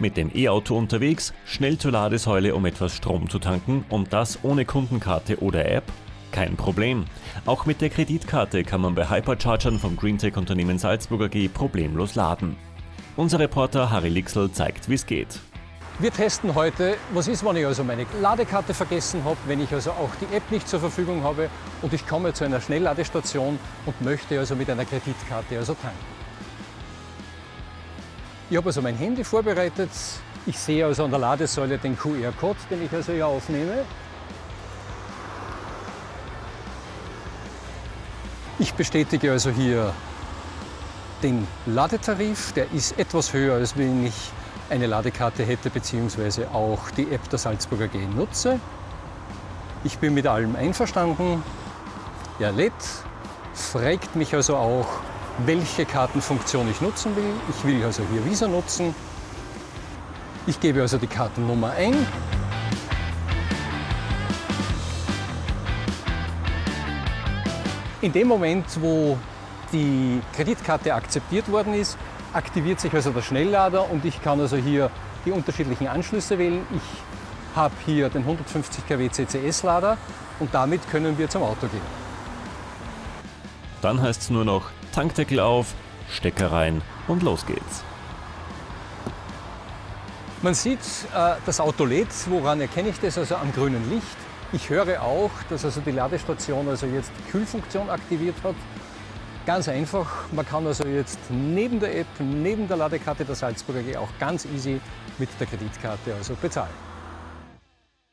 Mit dem E-Auto unterwegs, schnell zur Ladesäule, um etwas Strom zu tanken und das ohne Kundenkarte oder App? Kein Problem. Auch mit der Kreditkarte kann man bei Hyperchargern vom Greentech-Unternehmen Salzburg AG problemlos laden. Unser Reporter Harry Lixel zeigt, wie es geht. Wir testen heute, was ist, wenn ich also meine Ladekarte vergessen habe, wenn ich also auch die App nicht zur Verfügung habe und ich komme zu einer Schnellladestation und möchte also mit einer Kreditkarte also tanken. Ich habe also mein Handy vorbereitet. Ich sehe also an der Ladesäule den QR-Code, den ich also hier aufnehme. Ich bestätige also hier den Ladetarif. Der ist etwas höher, als wenn ich eine Ladekarte hätte, beziehungsweise auch die App der Salzburger AG nutze. Ich bin mit allem einverstanden. Er lädt, fragt mich also auch, welche Kartenfunktion ich nutzen will. Ich will also hier Visa nutzen. Ich gebe also die Kartennummer ein. In dem Moment, wo die Kreditkarte akzeptiert worden ist, aktiviert sich also der Schnelllader und ich kann also hier die unterschiedlichen Anschlüsse wählen. Ich habe hier den 150 kW CCS-Lader und damit können wir zum Auto gehen. Dann heißt es nur noch Tankdeckel auf, Stecker rein und los geht's. Man sieht, äh, das Auto lädt. Woran erkenne ich das? Also am grünen Licht. Ich höre auch, dass also die Ladestation also jetzt die Kühlfunktion aktiviert hat. Ganz einfach, man kann also jetzt neben der App, neben der Ladekarte der Salzburger AG auch ganz easy mit der Kreditkarte also bezahlen.